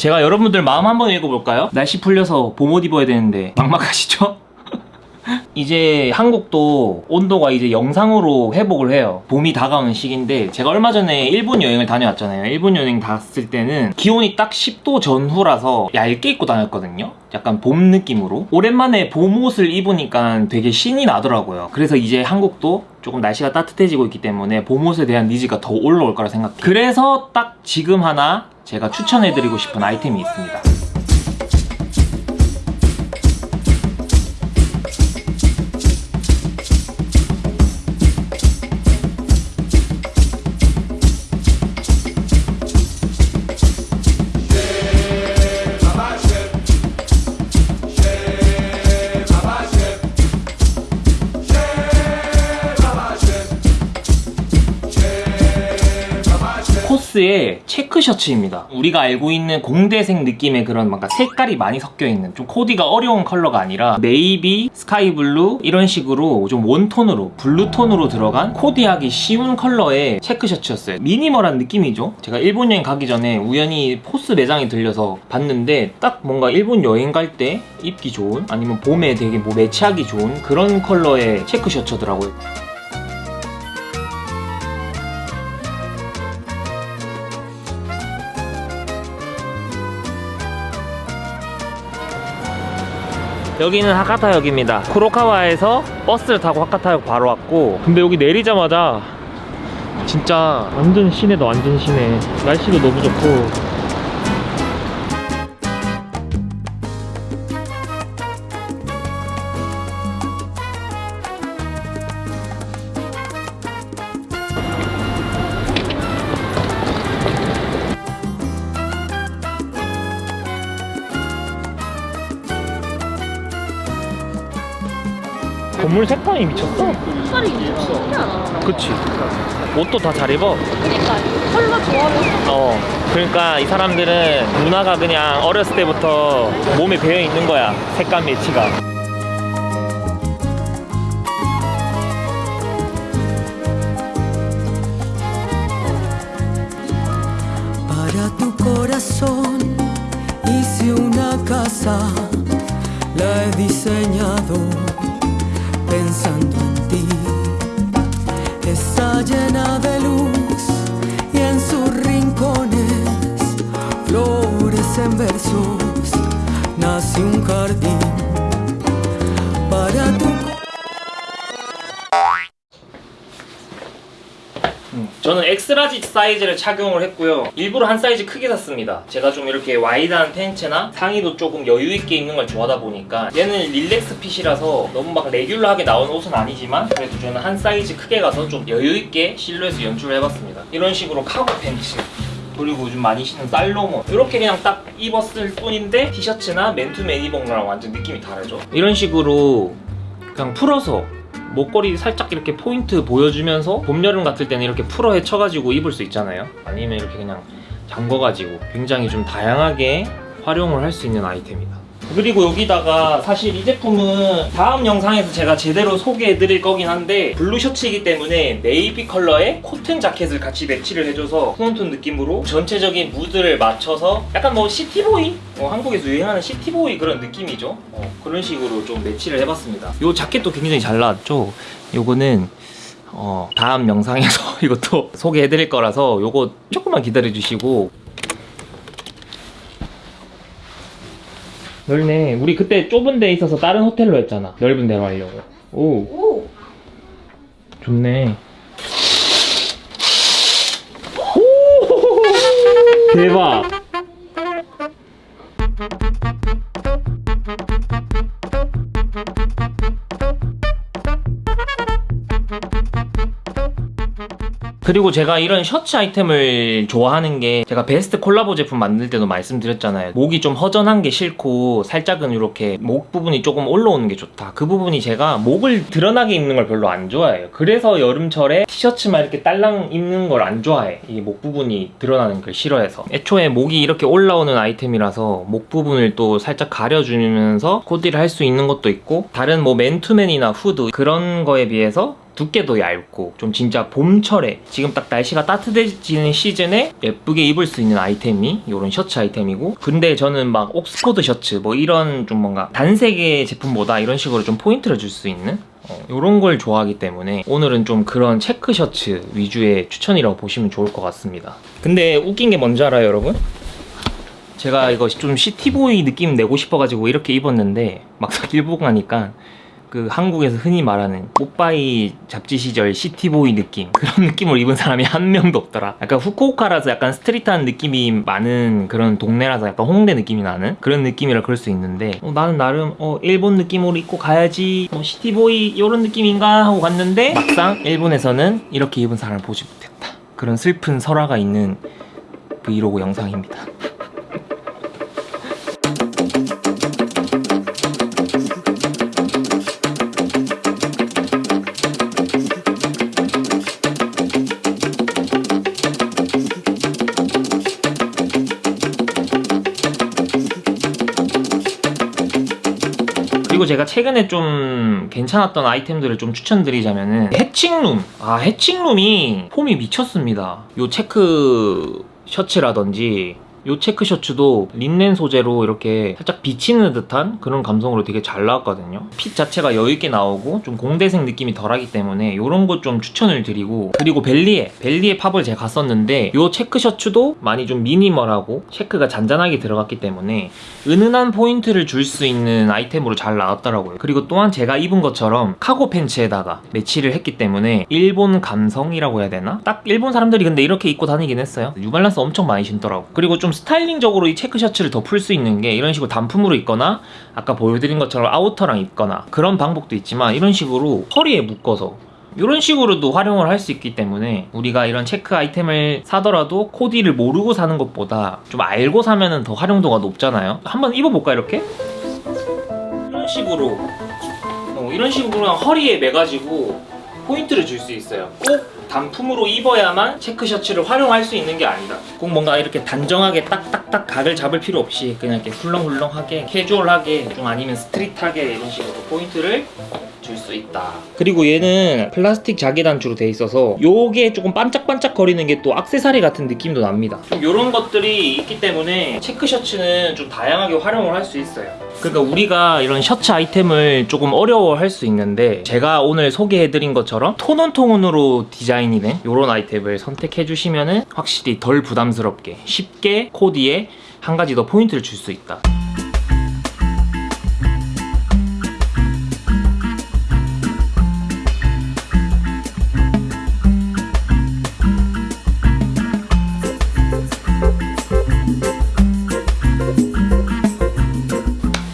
제가 여러분들 마음 한번 읽어볼까요? 날씨 풀려서 봄옷 입어야 되는데. 막막하시죠? 이제 한국도 온도가 이제 영상으로 회복을 해요. 봄이 다가오는 시기인데 제가 얼마 전에 일본 여행을 다녀왔잖아요. 일본 여행 갔을 때는 기온이 딱 10도 전후라서 얇게 입고 다녔거든요. 약간 봄 느낌으로. 오랜만에 봄옷을 입으니까 되게 신이 나더라고요. 그래서 이제 한국도 조금 날씨가 따뜻해지고 있기 때문에 봄옷에 대한 니즈가 더 올라올 거라 생각해요. 그래서 딱 지금 하나 제가 추천해드리고 싶은 아이템이 있습니다 코스의 체크 셔츠입니다. 우리가 알고 있는 공대생 느낌의 그런 뭔가 색깔이 많이 섞여 있는 좀 코디가 어려운 컬러가 아니라 네이비, 스카이블루 이런 식으로 좀 원톤으로 블루톤으로 들어간 코디하기 쉬운 컬러의 체크 셔츠였어요. minimal한 느낌이죠. 제가 일본 여행 가기 전에 우연히 코스 매장에 들려서 봤는데 딱 뭔가 일본 여행 갈 때 입기 좋은 아니면 봄에 되게 뭐 매치하기 좋은 그런 컬러의 체크 셔츠더라고요. 여기는 하카타역입니다. 쿠로카와에서 버스를 타고 하카타역 바로 왔고 근데 여기 내리자마자 진짜 완전 시내다 완전 시내. 날씨도 너무 좋고 건물 색감이 미쳤어? 색깔이 신기하다. 그치. 옷도 다 잘 입어. 그러니까 컬러 조합이 어. 그러니까 이 사람들은 문화가 그냥 어렸을 때부터 몸에 배어 있는 거야 색감 매치가. Para tu corazón hice una casa, la he diseñado pensando en ti. Está llena de luz y en sus rincones flores en versos. Nace un jardín para tu 저는 X large 사이즈를 착용을 했고요. 일부러 한 사이즈 크게 샀습니다. 제가 좀 이렇게 wide한 팬츠나 상의도 조금 여유있게 입는 걸 좋아하다 보니까 얘는 relax fit이라서 너무 막 regular하게 나오는 옷은 아니지만 그래도 저는 한 사이즈 크게 가서 좀 여유있게 실루엣을 연출을 해봤습니다. 이런 식으로 cargo pants 그리고 요즘 많이 신는 살로몬 이렇게 그냥 딱 입었을 뿐인데 티셔츠나 맨투맨 입은 거랑 완전 느낌이 다르죠? 이런 식으로 그냥 풀어서 목걸이 살짝 이렇게 포인트 보여주면서 봄, 여름 같을 때는 이렇게 풀어 헤쳐가지고 입을 수 있잖아요. 아니면 이렇게 그냥 잠궈가지고 굉장히 좀 다양하게 활용을 할 수 있는 아이템이다 그리고 여기다가 사실 이 제품은 다음 영상에서 제가 제대로 소개해드릴 거긴 한데 blue 셔츠이기 때문에 네이비 컬러의 코튼 자켓을 같이 매치를 해줘서 tone on tone 느낌으로 전체적인 무드를 맞춰서 약간 뭐 city boy? 어, 한국에서 유행하는 시티보이 그런 느낌이죠. 어, 그런 식으로 좀 매치를 해봤습니다. 이 자켓도 굉장히 잘 나왔죠? 요거는 어, 다음 영상에서 이것도 소개해드릴 거라서 요거 조금만 기다려주시고 넓네. 우리 그때 좁은 데 있어서 다른 호텔로 했잖아. 넓은 데로 하려고. 오, 오! 좋네. 오! 대박. 그리고 제가 이런 셔츠 아이템을 좋아하는 게 제가 베스트 콜라보 제품 만들 때도 말씀드렸잖아요. 목이 좀 허전한 게 싫고 살짝은 이렇게 목 부분이 조금 올라오는 게 좋다. 그 부분이 제가 목을 드러나게 입는 걸 별로 안 좋아해요. 그래서 여름철에 티셔츠만 이렇게 딸랑 입는 걸 안 좋아해. 이 목 부분이 드러나는 걸 싫어해서. 애초에 목이 이렇게 올라오는 아이템이라서 목 부분을 또 살짝 가려주면서 코디를 할 수 있는 것도 있고 다른 뭐 맨투맨이나 후드 그런 거에 비해서 두께도 얇고 좀 진짜 봄철에 지금 딱 날씨가 따뜻해지는 시즌에 예쁘게 입을 수 있는 아이템이 이런 셔츠 아이템이고 근데 저는 막 옥스포드 셔츠 뭐 이런 좀 뭔가 단색의 제품보다 이런 식으로 좀 포인트를 줄 수 있는 이런 걸 좋아하기 때문에 오늘은 좀 그런 체크 셔츠 위주의 추천이라고 보시면 좋을 것 같습니다 근데 웃긴 게 뭔지 알아요 여러분? 제가 이거 좀 city boy 느낌 내고 싶어가지고 이렇게 입었는데 막상 일본 가니까 그 한국에서 흔히 말하는 뽀빠이 잡지 시절 city boy 느낌. 그런 느낌을 입은 사람이 한 명도 없더라. 약간 후쿠오카라서 약간 street한 느낌이 많은 그런 동네라서 약간 홍대 느낌이 나는 그런 느낌이라 그럴 수 있는데 어, 나는 나름 어, 일본 느낌으로 입고 가야지 뭐 city boy 이런 느낌인가 하고 갔는데 막상 일본에서는 이렇게 입은 사람을 보지 못했다. 그런 슬픈 설화가 있는 브이로그 영상입니다 제가 최근에 좀 괜찮았던 아이템들을 좀 추천드리자면은 해칭룸. 아 해칭룸이 폼이 미쳤습니다. 요 체크 셔츠라든지 요 체크 셔츠도 린넨 소재로 이렇게 살짝 비치는 듯한 그런 감성으로 되게 잘 나왔거든요. 핏 자체가 여유있게 나오고 좀 공대생 느낌이 덜하기 때문에 요런 것 좀 추천을 드리고 그리고 벨리에 벨리에 팝을 제가 갔었는데 요 체크 셔츠도 많이 좀 미니멀하고 체크가 잔잔하게 들어갔기 때문에 은은한 포인트를 줄 수 있는 아이템으로 잘 나왔더라고요. 그리고 또한 제가 입은 것처럼 카고 팬츠에다가 매치를 했기 때문에 일본 감성이라고 해야 되나? 딱 일본 사람들이 근데 이렇게 입고 다니긴 했어요. 뉴발란스 엄청 많이 신더라고. 그리고 좀 스타일링적으로 이 체크 셔츠를 더 풀 수 있는 게 이런 식으로 단품으로 입거나 아까 보여드린 것처럼 outer랑 입거나 그런 방법도 있지만 이런 식으로 허리에 묶어서 이런 식으로도 활용을 할 수 있기 때문에 우리가 이런 체크 아이템을 사더라도 코디를 모르고 사는 것보다 좀 알고 사면은 더 활용도가 높잖아요. 한번 입어볼까 이렇게? 이런 식으로. 어, 이런 식으로 허리에 매가지고 포인트를 줄 수 있어요. 꼭 단품으로 입어야만 체크 셔츠를 활용할 수 있는 게 아니다. 꼭 뭔가 이렇게 단정하게 딱딱딱 각을 잡을 필요 없이 그냥 이렇게 훌렁훌렁하게 캐주얼하게 좀 아니면 street하게 이런 식으로 포인트를 줄 수 있다. 그리고 얘는 플라스틱 자개 단추로 돼 있어서 요게 조금 반짝반짝 거리는 게 또 악세사리 같은 느낌도 납니다. 좀 요런 것들이 있기 때문에 체크 셔츠는 좀 다양하게 활용을 할 수 있어요. 그러니까 우리가 이런 셔츠 아이템을 조금 어려워할 수 있는데 제가 오늘 소개해드린 것처럼 톤온톤으로 디자인이 된 이런 아이템을 선택해 주시면 확실히 덜 부담스럽게 쉽게 코디에 한 가지 더 포인트를 줄 수 있다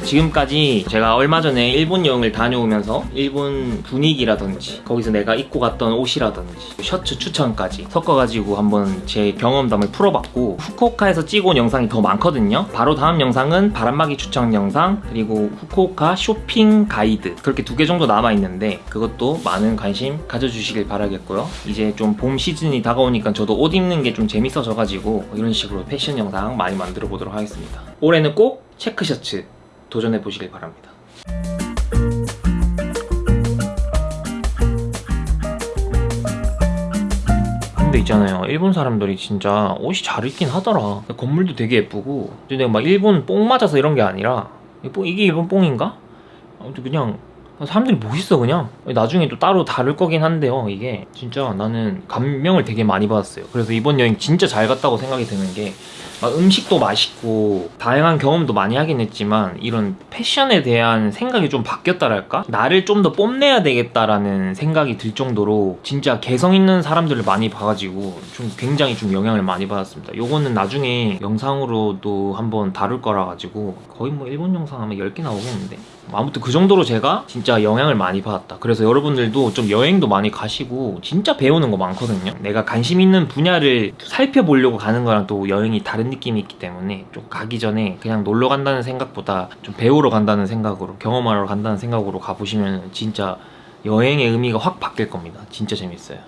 지금까지 제가 얼마 전에 일본 여행을 다녀오면서 일본 분위기라든지 거기서 내가 입고 갔던 옷이라든지 셔츠 추천까지 섞어가지고 한번 제 경험담을 풀어봤고 후쿠오카에서 찍어온 영상이 더 많거든요. 바로 다음 영상은 바람막이 추천 영상 그리고 후쿠오카 쇼핑 가이드 그렇게 두 개 정도 남아있는데 그것도 많은 관심 가져주시길 바라겠고요. 이제 좀 봄 시즌이 다가오니까 저도 옷 입는 게 좀 재밌어져가지고 이런 식으로 패션 영상 많이 만들어 보도록 하겠습니다. 올해는 꼭 체크 셔츠 도전해 보시길 바랍니다. 근데 있잖아요 일본 사람들이 진짜 옷이 잘 입긴 하더라 건물도 되게 예쁘고 근데 막 일본 뽕 맞아서 이런 게 아니라 이게 일본 뽕인가? 아무튼 그냥 사람들이 멋있어 그냥? 나중에 또 따로 다를 거긴 한데요 이게. 진짜 나는 감명을 되게 많이 받았어요. 그래서 이번 여행 진짜 잘 갔다고 생각이 드는 게막 음식도 맛있고 다양한 경험도 많이 하긴 했지만 이런 패션에 대한 생각이 좀 바뀌었다랄까? 나를 좀 더 뽐내야 되겠다라는 생각이 들 정도로 진짜 개성 있는 사람들을 많이 봐가지고 좀 굉장히 좀 영향을 많이 받았습니다. 요거는 나중에 영상으로도 한번 다룰 거라 가지고 거의 뭐 일본 영상 하면 10개 나오겠는데 아무튼 그 정도로 제가 진짜 영향을 많이 받았다. 그래서 여러분들도 좀 여행도 많이 가시고 진짜 배우는 거 많거든요. 내가 관심 있는 분야를 살펴보려고 가는 거랑 또 여행이 다른 느낌이 있기 때문에 좀 가기 전에 그냥 놀러 간다는 생각보다 좀 배우러 간다는 생각으로 경험하러 간다는 생각으로 가보시면 진짜 여행의 의미가 확 바뀔 겁니다. 진짜 재밌어요